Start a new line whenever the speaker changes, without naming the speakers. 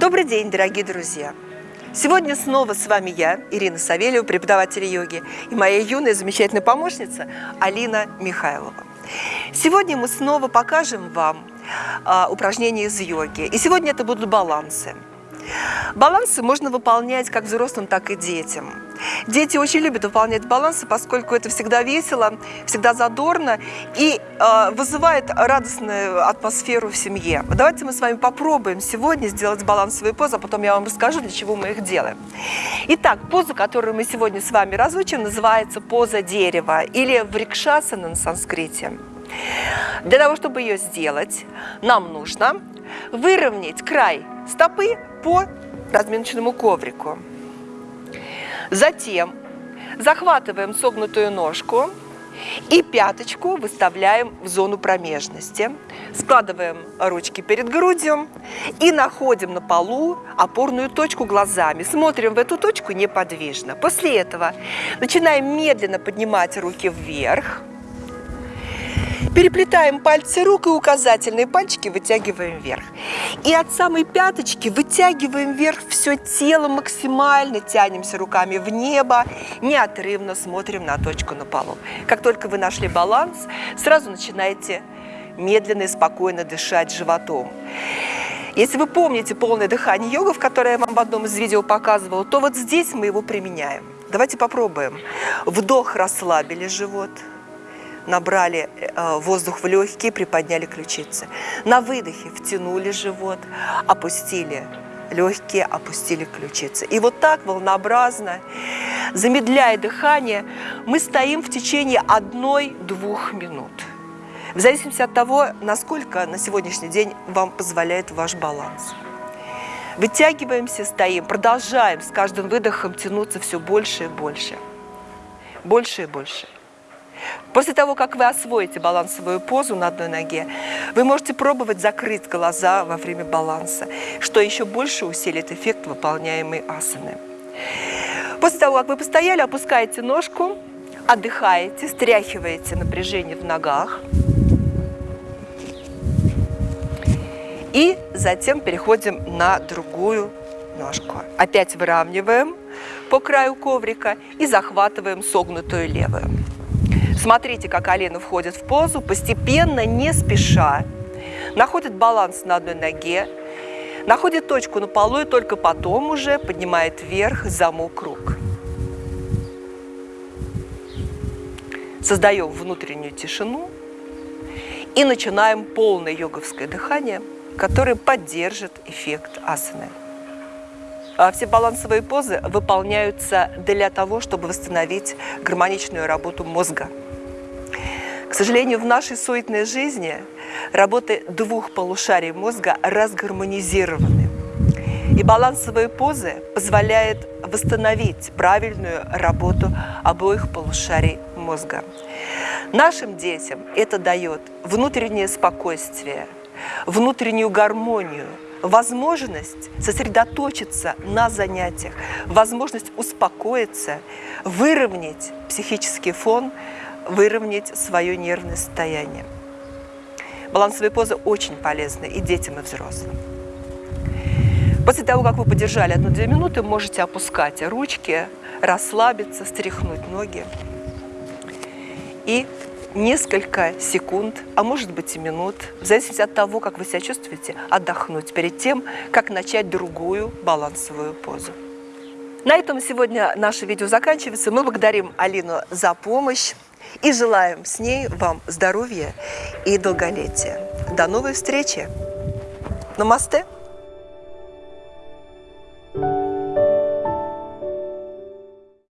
Добрый день, дорогие друзья! Сегодня снова с вами я, Ирина Савельева, преподаватель йоги, и моя юная замечательная помощница Алина Михайлова. Сегодня мы снова покажем вам а, упражнения из йоги. И сегодня это будут балансы. Балансы можно выполнять как взрослым, так и детям. Дети очень любят выполнять балансы, поскольку это всегда весело, всегда задорно и э, вызывает радостную атмосферу в семье. Давайте мы с вами попробуем сегодня сделать балансовые позы, а потом я вам расскажу, для чего мы их делаем. Итак, поза, которую мы сегодня с вами разучим, называется поза дерева или врикшасана на санскрите. Для того, чтобы ее сделать, нам нужно выровнять край стопы по разминочному коврику. Затем захватываем согнутую ножку и пяточку выставляем в зону промежности. Складываем ручки перед грудью и находим на полу опорную точку глазами. Смотрим в эту точку неподвижно. После этого начинаем медленно поднимать руки вверх. Переплетаем пальцы рук и указательные пальчики вытягиваем вверх. И от самой пяточки вытягиваем вверх все тело максимально, тянемся руками в небо, неотрывно смотрим на точку на полу. Как только вы нашли баланс, сразу начинаете медленно и спокойно дышать животом. Если вы помните полное дыхание йогов, которое я вам в одном из видео показывала, то вот здесь мы его применяем. Давайте попробуем. Вдох, расслабили живот – набрали э, воздух в легкие, приподняли ключицы. На выдохе втянули живот, опустили легкие, опустили ключицы. И вот так волнообразно, замедляя дыхание, мы стоим в течение одной-двух минут. В зависимости от того, насколько на сегодняшний день вам позволяет ваш баланс. Вытягиваемся, стоим, продолжаем с каждым выдохом тянуться все больше и больше. Больше и больше. После того, как вы освоите балансовую позу на одной ноге, вы можете пробовать закрыть глаза во время баланса, что еще больше усилит эффект выполняемой асаны. После того, как вы постояли, опускаете ножку, отдыхаете, стряхиваете напряжение в ногах. И затем переходим на другую ножку. Опять выравниваем по краю коврика и захватываем согнутую левую. Смотрите, как Алина входит в позу, постепенно, не спеша, находит баланс на одной ноге, находит точку на полу и только потом уже поднимает вверх замок рук. Создаем внутреннюю тишину и начинаем полное йоговское дыхание, которое поддержит эффект асаны. А все балансовые позы выполняются для того, чтобы восстановить гармоничную работу мозга. Сожалению, в нашей суетной жизни работы двух полушарий мозга разгармонизированы. И балансовые позы позволяют восстановить правильную работу обоих полушарий мозга. Нашим детям это дает внутреннее спокойствие, внутреннюю гармонию, возможность сосредоточиться на занятиях, возможность успокоиться, выровнять психический фон, выровнять свое нервное состояние. Балансовые позы очень полезны и детям, и взрослым. После того, как вы подержали одну-две минуты, можете опускать ручки, расслабиться, стряхнуть ноги. И несколько секунд, а может быть и минут, в зависимости от того, как вы себя чувствуете, отдохнуть перед тем, как начать другую балансовую позу. На этом сегодня наше видео заканчивается. Мы благодарим Алину за помощь и желаем с ней вам здоровья и долголетия. До новой встречи! Намасте!